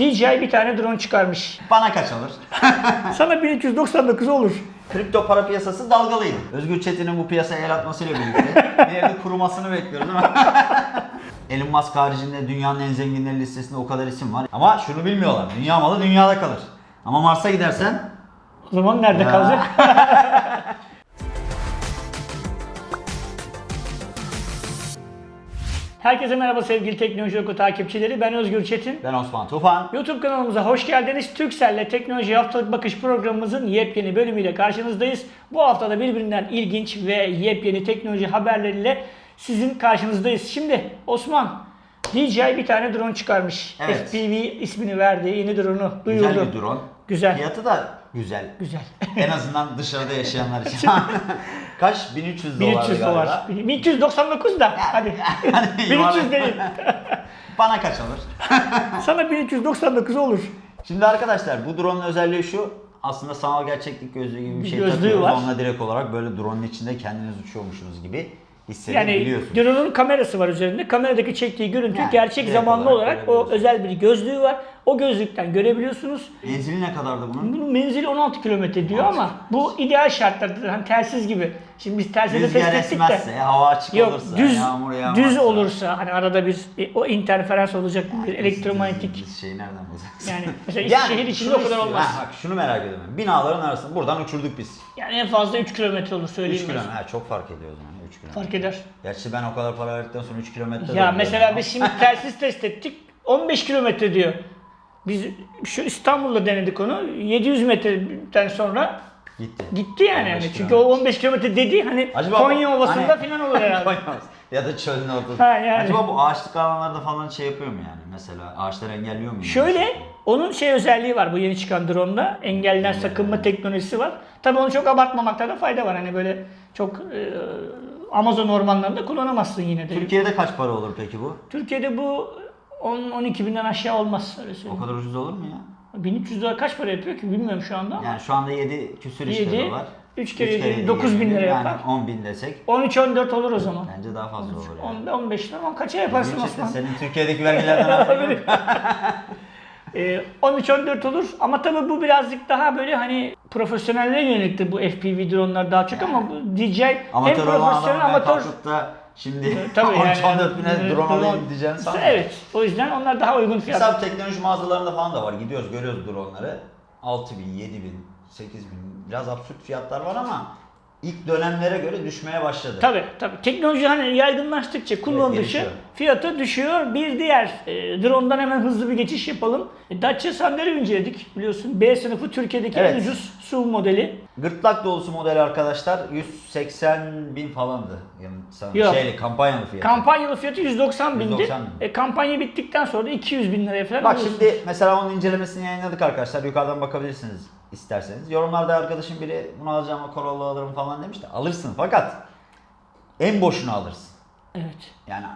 DJI bir tane drone çıkarmış. Bana kaç alır? Sana 1399 olur. Kripto para piyasası dalgalıydı. Özgür Çetin'in bu piyasaya el atmasıyla birlikte bir evde kurumasını bekliyoruz değil mi? Elon Musk haricinde dünyanın en zenginleri listesinde o kadar isim var. Ama şunu bilmiyorlar. Dünya malı dünyada kalır. Ama Mars'a gidersen O zaman nerede kalacak? Herkese merhaba sevgili Teknoloji Oku takipçileri. Ben Özgür Çetin. ben Osman Tufan. YouTube kanalımıza hoş geldiniz. Turkcell'le Teknoloji Haftalık Bakış programımızın yepyeni bölümüyle karşınızdayız. Bu haftada birbirinden ilginç ve yepyeni teknoloji haberleriyle sizin karşınızdayız. Şimdi Osman, DJI bir tane drone çıkarmış. Evet. FPV ismini verdi. Yeni drone'u duyurdu. Güzel bir drone. Güzel. Fiyatı da güzel. Güzel. En azından dışarıda yaşayanlar için. Kaç? 1300 dolar 1300 galiba. dolar. 1399 da hadi. Hani 1300 yuvarlak- değil. Bana kaç alır? Sana 1399 olur. Şimdi arkadaşlar bu drone'un özelliği şu. Aslında sanal gerçeklik gözlüğü gibi bir Bir şey takıyoruz. var. Onunla direkt olarak böyle drone'un içinde kendiniz uçuyormuşsunuz gibi Yani drone'un kamerası var üzerinde. Kameradaki çektiği görüntü Yani gerçek zamanlı olarak olarak o özel bir gözlüğü var. O gözlükten görebiliyorsunuz. Menzili ne kadardı bunun? Bunun menzili 16 kilometre diyor 16 ama bu ideal şartlarda hani telsiz gibi. Şimdi biz Rüzgar test ettik de. hava açık Yok olursa, düz yağmur yağmazsa. düz olursa hani arada bir o interferans olacak bir elektromanyetik şeyi nereden bulacağız? yani mesela Yani şehir içinde o kadar olmaz. Ha, bak şunu merak ediyorum. Binaların arasında buradan uçurduk biz. Yani en fazla 3 kilometre olur 3 söyleyeyim. ben. kilometre. Ha, çok fark ediyor o zaman. 3 kilometre. Fark eder. Gerçi ben o kadar para verdikten sonra 3 kilometre Ya mesela biz şimdi telsiz test ettik. 15 kilometre diyor. Biz şu İstanbul'da denedik onu. 700 metreden sonra Gitti. gitti yani. 15 yani. Çünkü kilometre. o 15 kilometre dedi hani Acaba Konya Ovası'nda hani- falan olur herhalde. Ya da çölün ortasında. Ha, yani. Acaba bu ağaçlık alanlarda falan şey yapıyor mu yani? Mesela ağaçları engelliyor mu? Şöyle onun şey özelliği var bu yeni çıkan drone'da. Engelliden sakınma teknolojisi var. Tabii onu çok abartmamakta da fayda var. Hani böyle çok e, Amazon ormanlarında kullanamazsın yine de. Türkiye'de kaç para olur peki bu? Türkiye'de bu 10-12 binden aşağı olmaz öyle O kadar ucuz olur mu ya? 1300 lira kaç para yapıyor ki bilmiyorum şu anda ama. Yani şu anda 7 küsür işte Yedi, dolar. üç kere Üç yedi, yedi, dokuz bin yedi, lira yani yapar. 10 bin desek 13-14 olur o zaman. bence daha fazla olur yani. 10, 15 lira ama kaça yaparsın Gerçekten Osman? senin Türkiye'deki vergilerden yok. Ee, 13-14 olur ama tabii bu birazcık daha böyle hani profesyonellere yöneliktir bu FPV dronlar daha çok ama bu DJI hem Amatör olan profesyonel amatör da şimdi tabii yani, 13-14 bine drone alayım diyeceğini sanmıyorum. Evet o yüzden onlar daha uygun fiyat. Mesela teknoloji mağazalarında falan da var. Gidiyoruz görüyoruz droneları. 6 bin, 7 bin, 8 bin. Biraz absürt fiyatlar var ama ilk dönemlere göre düşmeye başladı. Tabii tabii. Teknoloji hani yaygınlaştıkça kullanıldıkça gelişiyor. fiyatı düşüyor. Bir diğer e, drone'dan hemen hızlı bir geçiş yapalım. E, Dacia Sander'i inceledik biliyorsun. B sınıfı Türkiye'deki en Evet. ucuz SUV modeli. Gırtlak dolusu model arkadaşlar 180 bin falandı. Yani Yok. şeyli kampanyalı fiyatı. Kampanyalı fiyatı 190 bindi. 190 bin. E, kampanya bittikten sonra da 200 bin liraya falan Bak alıyorsun. şimdi mesela onun incelemesini yayınladık arkadaşlar. Yukarıdan bakabilirsiniz isterseniz. Yorumlarda arkadaşım biri bunu alacağım Corolla alırım falan demiş de alırsın fakat en boşunu alırsın. Evet. Yani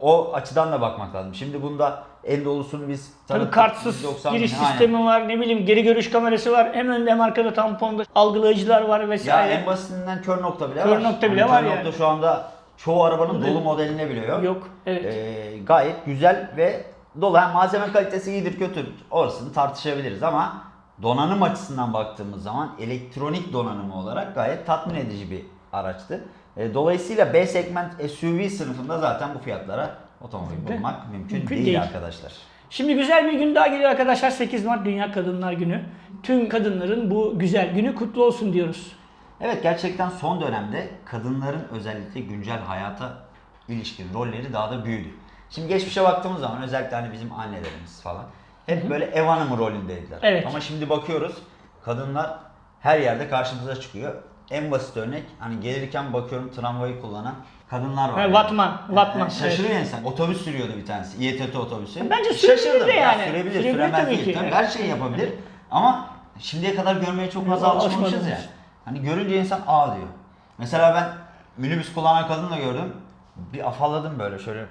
o açıdan da bakmak lazım. Şimdi bunda en dolusunu biz Tabii kartsız 190 giriş bin, aynen. sistemi var, ne bileyim geri görüş kamerası var, hem önde hem arkada tamponda algılayıcılar var Ya vesaire. en basitinden kör nokta bile Kör var. nokta bile Yani var kör yani. nokta şu anda çoğu arabanın dolu modeline bile yok. Yok, evet. Ee, gayet güzel ve dolu. Yani malzeme kalitesi iyidir kötü orasını tartışabiliriz ama donanım açısından baktığımız zaman elektronik donanımı olarak gayet tatmin edici bir araçtı. Ee, dolayısıyla B segment SUV sınıfında zaten bu fiyatlara otomobil bulmak mümkün, mümkün değil, değil. arkadaşlar. Şimdi güzel bir gün daha geliyor arkadaşlar. 8 Mart Dünya Kadınlar Günü. Tüm kadınların bu güzel günü kutlu olsun diyoruz. Evet gerçekten son dönemde kadınların özellikle güncel hayata ilişkin rolleri daha da büyüdü. Şimdi geçmişe baktığımız zaman özellikle hani bizim annelerimiz falan hep böyle ev hanımı rolündeydiler. Evet. Ama şimdi bakıyoruz kadınlar her yerde karşımıza çıkıyor. En basit örnek hani gelirken bakıyorum tramvayı kullanan kadınlar var. Ha, yani. Vatman, Vatman, Yani şaşırıyor insan. Otobüs sürüyordu bir tanesi. İETT otobüsü. Bence sürebilir de Ya yani. sürebilir, Sürebilir süremez tabii değil. ki. Tabii Evet. her şeyi yapabilir. Ama şimdiye kadar görmeye çok fazla alışmamışız ya. Hani görünce insan aa diyor. Mesela ben minibüs kullanan kadın da gördüm. Bir afalladım böyle şöyle.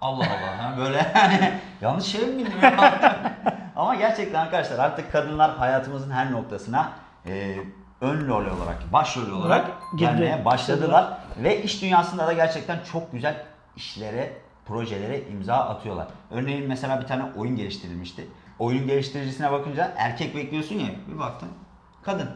Allah Allah. Ha böyle hani yanlış şey mi bilmiyorum. Ama gerçekten arkadaşlar artık kadınlar hayatımızın her noktasına e, ön rol olarak, başrol olarak Girdi. gelmeye başladılar. Ve iş dünyasında da gerçekten çok güzel işlere, projelere imza atıyorlar. Örneğin mesela bir tane oyun geliştirilmişti. oyun geliştiricisine bakınca erkek bekliyorsun ya bir baktın kadın.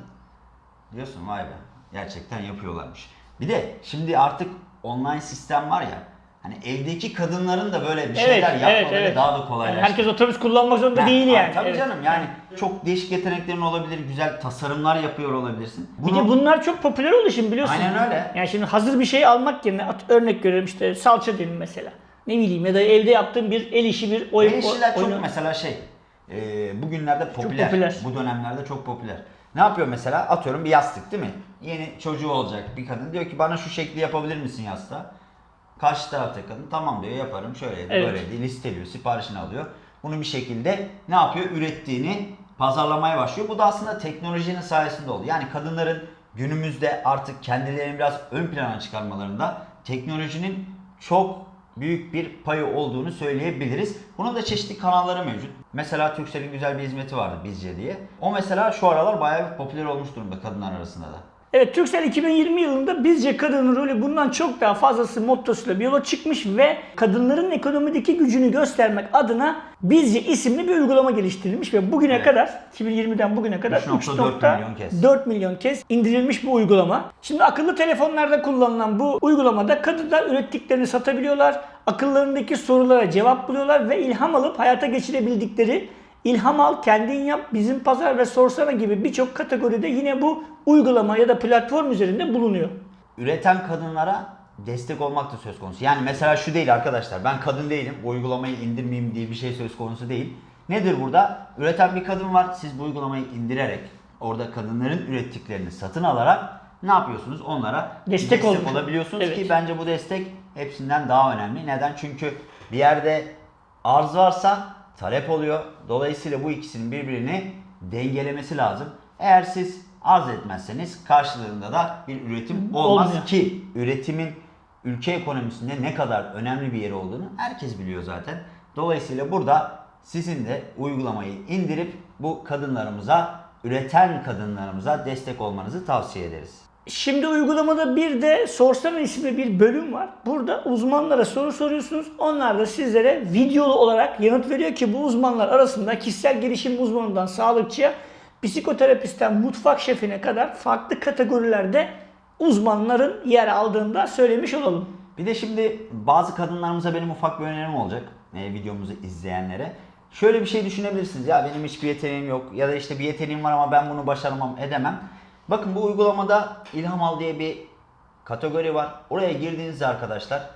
Diyorsun vay be gerçekten yapıyorlarmış. Bir de şimdi artık online sistem var ya hani evdeki kadınların da böyle bir şeyler yapmaları daha da kolaylaştı. Yani herkes otobüs kullanmak zorunda Ha, değil yani. Tabii Evet. canım yani çok değişik yeteneklerin olabilir, güzel tasarımlar yapıyor olabilirsin. Bir de bunlar çok popüler oldu şimdi biliyorsun. Aynen öyle. Yani şimdi hazır bir şey almak yerine at, örnek veriyorum işte salça diyelim mesela. Ne bileyim ya da evde yaptığım bir el işi bir oyun. El işçiler çok oyunu- mesela şey, e, bugünlerde popüler. popüler. Bu dönemlerde çok popüler. Ne yapıyor mesela? Atıyorum bir yastık değil mi? Yeni çocuğu olacak bir kadın diyor ki bana şu şekli yapabilir misin yastığa? Karşı taraftaki kadın tamam diyor yaparım şöyle Evet. böyle diye listeliyor, siparişini alıyor. Bunu bir şekilde ne yapıyor? Ürettiğini pazarlamaya başlıyor. Bu da aslında teknolojinin sayesinde oldu. Yani kadınların günümüzde artık kendilerini biraz ön plana çıkarmalarında teknolojinin çok büyük bir payı olduğunu söyleyebiliriz. Bunun da çeşitli kanalları mevcut. Mesela Turkcell'in güzel bir hizmeti vardı Bizce diye. O mesela şu aralar bayağı bir popüler olmuş durumda kadınlar arasında da. Evet Turkcell 2020 yılında bizce kadının rolü bundan çok daha fazlası mottosuyla bir yola çıkmış ve kadınların ekonomideki gücünü göstermek adına bizce isimli bir uygulama geliştirilmiş ve bugüne Evet. kadar 2020'den bugüne kadar 3.4 milyon kez. 4 milyon kez indirilmiş bu uygulama. Şimdi akıllı telefonlarda kullanılan bu uygulamada kadınlar ürettiklerini satabiliyorlar. Akıllarındaki sorulara cevap buluyorlar ve ilham alıp hayata geçirebildikleri İlham al, kendin yap, bizim pazar ve sorsana gibi birçok kategoride yine bu uygulama ya da platform üzerinde bulunuyor. üreten kadınlara destek olmak da söz konusu. Yani mesela şu değil arkadaşlar ben kadın değilim bu uygulamayı indirmeyeyim diye bir şey söz konusu değil. Nedir burada? Üreten bir kadın var siz bu uygulamayı indirerek orada kadınların ürettiklerini satın alarak ne yapıyorsunuz? Onlara Destek olmuş. olabiliyorsunuz Evet. ki bence bu destek hepsinden daha önemli. Neden? Çünkü bir yerde arz varsa talep oluyor. Dolayısıyla bu ikisinin birbirini dengelemesi lazım. Eğer siz arz etmezseniz karşılığında da bir üretim olmaz Olmuyor. ki üretimin ülke ekonomisinde ne kadar önemli bir yeri olduğunu herkes biliyor zaten. Dolayısıyla burada sizin de uygulamayı indirip bu kadınlarımıza, üreten kadınlarımıza destek olmanızı tavsiye ederiz. Şimdi uygulamada bir de Sorsana isimli bir bölüm var. Burada uzmanlara soru soruyorsunuz. Onlar da sizlere videolu olarak yanıt veriyor ki bu uzmanlar arasında kişisel gelişim uzmanından sağlıkçıya, psikoterapistten mutfak şefine kadar farklı kategorilerde uzmanların yer aldığını da söylemiş olalım. Bir de şimdi bazı kadınlarımıza benim ufak bir önerim olacak. E, videomuzu izleyenlere. Şöyle bir şey düşünebilirsiniz. Ya benim hiçbir yeteneğim yok. Ya da işte bir yeteneğim var ama ben bunu başaramam, edemem. Bakın bu uygulamada İlham Al diye bir kategori var. Oraya girdiğinizde arkadaşlar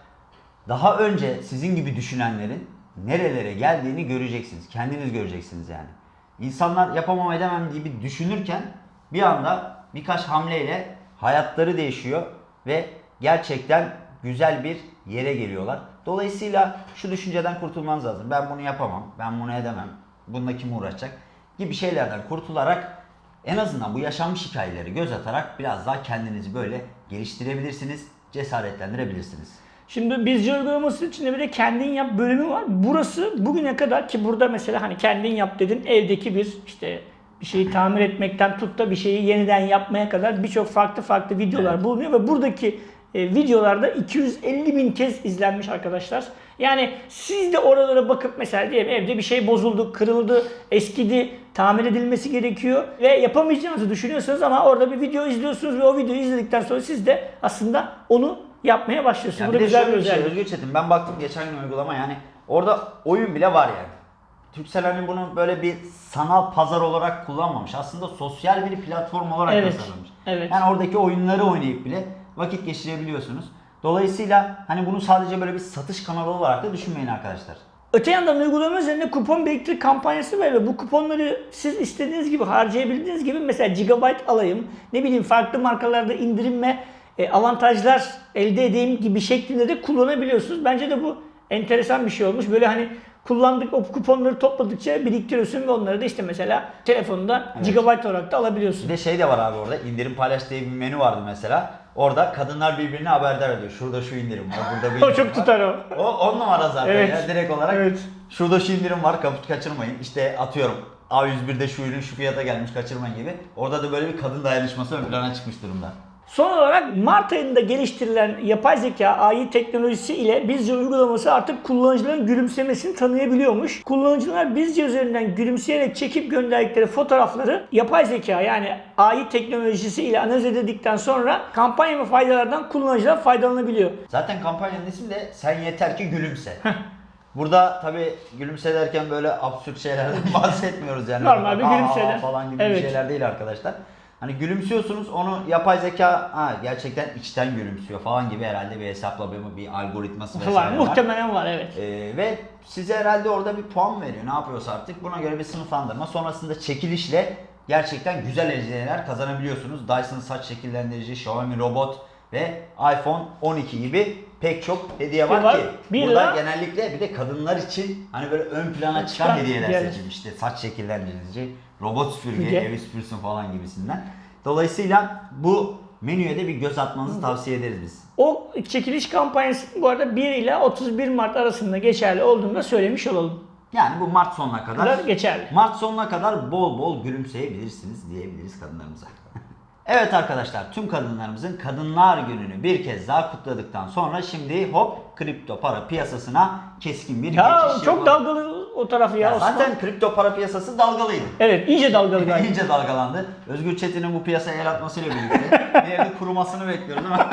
daha önce sizin gibi düşünenlerin nerelere geldiğini göreceksiniz. Kendiniz göreceksiniz yani. İnsanlar yapamam edemem gibi düşünürken bir anda birkaç hamleyle hayatları değişiyor ve gerçekten güzel bir yere geliyorlar. Dolayısıyla şu düşünceden kurtulmanız lazım. Ben bunu yapamam, ben bunu edemem, bununla kim uğraşacak gibi şeylerden kurtularak en azından bu yaşanmış hikayeleri göz atarak biraz daha kendinizi böyle geliştirebilirsiniz, cesaretlendirebilirsiniz. Şimdi bizce uygulaması içinde bir de kendin yap bölümü var. Burası bugüne kadar ki burada mesela hani kendin yap dedin evdeki bir işte bir şeyi tamir etmekten tut da bir şeyi yeniden yapmaya kadar birçok farklı farklı videolar Evet. bulunuyor ve buradaki e, videolarda 250 bin kez izlenmiş arkadaşlar. Yani siz de oralara bakıp mesela diyelim evde bir şey bozuldu, kırıldı, eskidi, tamir edilmesi gerekiyor ve yapamayacağınızı düşünüyorsunuz ama orada bir video izliyorsunuz ve o videoyu izledikten sonra siz de aslında onu yapmaya başlıyorsunuz. Ya Bu da güzel bir şey özellik. Özgür Çetin ben baktım geçen gün uygulama yani orada oyun bile var yani. Türkcell hani bunu böyle bir sanal pazar olarak kullanmamış. Aslında sosyal bir platform olarak Evet, tasarlamış. evet. Yani oradaki oyunları oynayıp bile vakit geçirebiliyorsunuz. Dolayısıyla hani bunu sadece böyle bir satış kanalı olarak da düşünmeyin arkadaşlar. Öte yandan uygulama üzerinde kupon biriktir kampanyası var ve bu kuponları siz istediğiniz gibi harcayabildiğiniz gibi mesela gigabyte alayım, ne bileyim farklı markalarda indirim ve e, avantajlar elde edeyim gibi şeklinde de kullanabiliyorsunuz. Bence de bu enteresan bir şey olmuş. Böyle hani kullandık o kuponları topladıkça biriktiriyorsun ve onları da işte mesela telefonunda Evet. gigabyte olarak da alabiliyorsun. Bir de şey de var abi orada indirim paylaş diye bir menü vardı mesela. Orada kadınlar birbirine haberdar ediyor. Şurada şu indirim var, burada bir O indirim çok var. tutar o. O on numara zaten Evet. ya direkt olarak. Evet. Şurada şu indirim var kaput kaçırmayın. İşte atıyorum A101'de şu ürün şu fiyata gelmiş kaçırmayın gibi. Orada da böyle bir kadın dayanışması ön plana çıkmış durumda. Son olarak Mart ayında geliştirilen yapay zeka AI teknolojisi ile Bizce uygulaması artık kullanıcıların gülümsemesini tanıyabiliyormuş. Kullanıcılar Bizce üzerinden gülümseyerek çekip gönderdikleri fotoğrafları yapay zeka yani AI teknolojisi ile analiz edildikten sonra kampanya ve faydalardan kullanıcılar faydalanabiliyor. Zaten kampanyanın ismi de sen yeter ki gülümse. Burada tabi gülümse derken böyle absürt şeylerden bahsetmiyoruz yani. Normal bir gülümseler. falan gibi Evet. şeyler değil arkadaşlar. Hani gülümsüyorsunuz onu yapay zeka ha, gerçekten içten gülümsüyor falan gibi herhalde bir hesaplama bir algoritması vesaire Var, muhtemelen var evet. Ee, ve size herhalde orada bir puan veriyor. Ne yapıyorsa artık. Buna göre bir sınıflandırma. Sonrasında çekilişle gerçekten güzel hediyeler kazanabiliyorsunuz. Dyson saç şekillendirici, Xiaomi robot ve iPhone 12 gibi pek çok hediye var, Var. ki. Bir burada lira- genellikle bir de kadınlar için hani böyle ön plana çıkan Çıkan hediyeler hediyeler. seçilmiş. İşte saç şekillendirici, robot süpürge, Süpürge. evi süpürsün falan gibisinden. Dolayısıyla bu menüye de bir göz atmanızı tavsiye ederiz biz. O çekiliş kampanyası bu arada 1 ile 31 Mart arasında geçerli olduğunu da söylemiş olalım. Yani bu Mart sonuna kadar Kadar geçerli. Mart sonuna kadar bol bol gülümseyebilirsiniz diyebiliriz kadınlarımıza. Evet arkadaşlar tüm kadınlarımızın Kadınlar Günü'nü bir kez daha kutladıktan sonra şimdi hop kripto para piyasasına keskin bir Ya geçiş çok yapalım. dalgalı o tarafı ya, Ya Osman. Zaten kripto para piyasası dalgalıydı. Evet iyice dalgalı galiba. İyice dalgalandı. Özgür Çetin'in bu piyasaya el atmasıyla birlikte bir yerde kurumasını bekliyoruz ama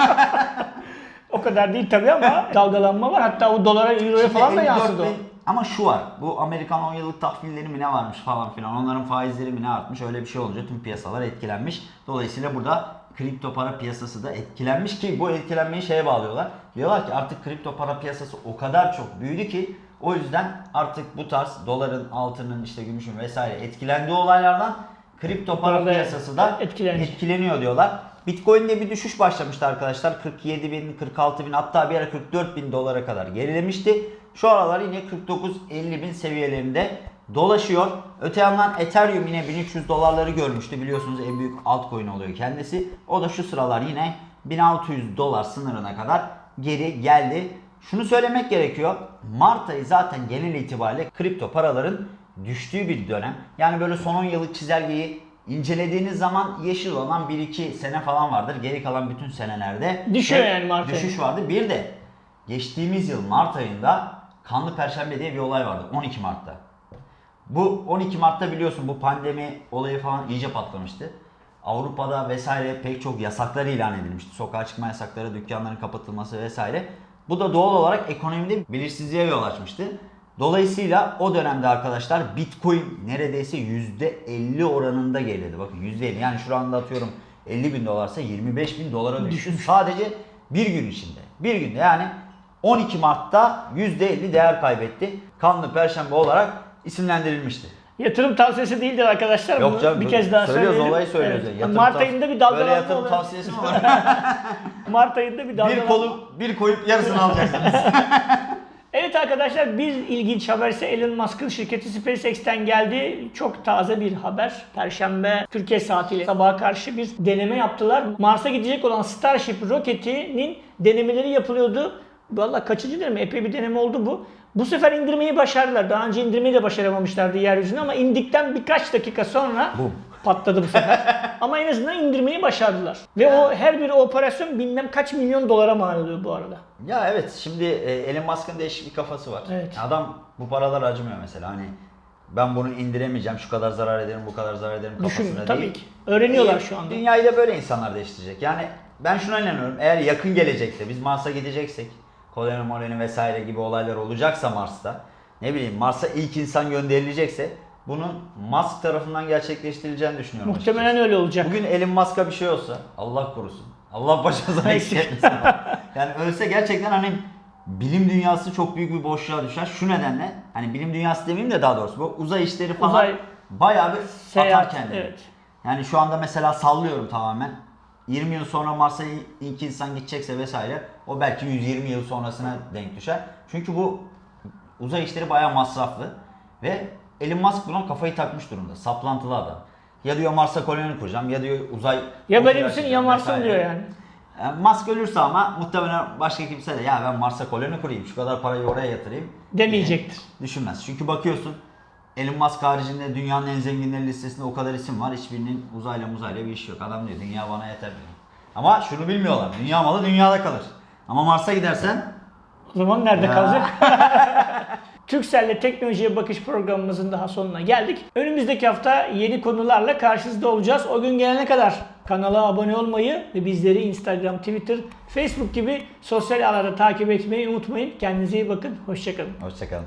O kadar değil tabii ama dalgalanma var. Hatta o dolara, euroya falan da 54 yansıdı Ama şu var. Bu Amerikan 10 yıllık tahvilleri mi ne varmış falan filan. Onların faizleri mi ne artmış. Öyle bir şey olunca tüm piyasalar etkilenmiş. Dolayısıyla burada kripto para piyasası da etkilenmiş ki bu etkilenmeyi şeye bağlıyorlar. Diyorlar ki artık kripto para piyasası o kadar çok büyüdü ki o yüzden artık bu tarz doların, altının, işte gümüşün vesaire etkilendiği olaylardan kripto para Orada piyasası da etkilenmiş. etkileniyor diyorlar. Bitcoin'de bir düşüş başlamıştı arkadaşlar. 47 bin, 46 bin hatta bir ara 44 bin dolara kadar gerilemişti. Şu aralar yine 49-50 bin seviyelerinde dolaşıyor. Öte yandan Ethereum yine 1300 dolarları görmüştü. Biliyorsunuz en büyük altcoin oluyor kendisi. O da şu sıralar yine 1600 dolar sınırına kadar geri geldi. Şunu söylemek gerekiyor. Mart ayı zaten genel itibariyle kripto paraların düştüğü bir dönem. Yani böyle son 10 yıllık çizelgeyi incelediğiniz zaman yeşil olan 1-2 sene falan vardır. Geri kalan bütün senelerde Düşüyor hep yani Mart ayı. Düşüş vardı. Bir de geçtiğimiz yıl Mart ayında Kanlı Perşembe diye bir olay vardı 12 Mart'ta. Bu 12 Mart'ta biliyorsun bu pandemi olayı falan iyice patlamıştı. Avrupa'da vesaire pek çok yasaklar ilan edilmişti. Sokağa çıkma yasakları, dükkanların kapatılması vesaire. Bu da doğal olarak ekonomide belirsizliğe yol açmıştı. Dolayısıyla o dönemde arkadaşlar Bitcoin neredeyse %50 oranında geriledi. Bakın %50 yani şu anda atıyorum 50 bin dolarsa 25 bin dolara düştü. Sadece bir gün içinde. Bir günde yani 12 Mart'ta %50 değer kaybetti. Kanlı Perşembe olarak isimlendirilmişti. Yatırım tavsiyesi değildir arkadaşlar. Yok canım bir kez daha söylüyoruz söyleyelim. olayı söylüyoruz. Evet. Yatırım Mart ayında bir Böyle dalgalanma yatırım olur. tavsiyesi mi var? Mart ayında bir dalgalanma. bir kolu bir koyup yarısını alacaksınız. Evet arkadaşlar bir ilginç haber ise Elon Musk'ın şirketi SpaceX'ten geldi. Çok taze bir haber. Perşembe Türkiye saatiyle sabaha karşı bir deneme yaptılar. Mars'a gidecek olan Starship roketinin denemeleri yapılıyordu. Valla kaçıncı deneme? Epey bir deneme oldu bu. Bu sefer indirmeyi başardılar. Daha önce indirmeyi de başaramamışlardı yeryüzüne ama indikten birkaç dakika sonra Bum. patladı bu sefer. ama en azından indirmeyi başardılar. Ve o her bir operasyon bilmem kaç milyon dolara mal oluyor bu arada. ya evet şimdi e, Elon Musk'ın değişik bir kafası var. Evet. Adam bu paralar acımıyor mesela hani ben bunu indiremeyeceğim şu kadar zarar ederim bu kadar zarar ederim kafasına Düşün değil. tabii ki. Öğreniyorlar E, şu anda. Dünyayı da böyle insanlar değiştirecek. Yani ben şuna inanıyorum eğer yakın gelecekte biz Mars'a gideceksek koloni moloni vesaire gibi olaylar olacaksa Mars'ta ne bileyim Mars'a ilk insan gönderilecekse bunun Musk tarafından gerçekleştirileceğini düşünüyorum. Muhtemelen açıkçası. öyle olacak. Bugün Elon Musk'a bir şey olsa Allah korusun. Allah başımıza Eksik. eksik etmesin. yani ölse gerçekten hani bilim dünyası çok büyük bir boşluğa düşer. Şu nedenle hani bilim dünyası demeyeyim de daha doğrusu bu uzay işleri falan Uzay- bayağı bir Seyahat, atar kendini. evet. Yani şu anda mesela sallıyorum tamamen. 20 yıl sonra Mars'a ilk insan gidecekse vesaire o belki 120 yıl sonrasına denk düşer. Çünkü bu uzay işleri bayağı masraflı ve Elon Musk buna kafayı takmış durumda. Saplantılı adam. Ya diyor Mars'a koloni kuracağım ya diyor uzay Ya benimsin ya Mars'ın diyor yani. Yani Musk ölürse ama muhtemelen başka kimse de ya ben Mars'a koloni kurayım şu kadar parayı oraya yatırayım Demeyecektir. düşünmez. Çünkü bakıyorsun Elon Musk haricinde dünyanın en zenginleri listesinde o kadar isim var. Hiçbirinin uzayla muzayla bir işi yok. Adam diyor dünya bana yeter diyor. Ama şunu bilmiyorlar. Dünya malı dünyada kalır. Ama Mars'a gidersen O zaman nerede Ya. kalacak? Türkcell'le teknolojiye bakış programımızın daha sonuna geldik. Önümüzdeki hafta yeni konularla karşınızda olacağız. O gün gelene kadar kanala abone olmayı ve bizleri Instagram, Twitter, Facebook gibi sosyal ağlarda takip etmeyi unutmayın. Kendinize iyi bakın. Hoşçakalın. hoşçakalın.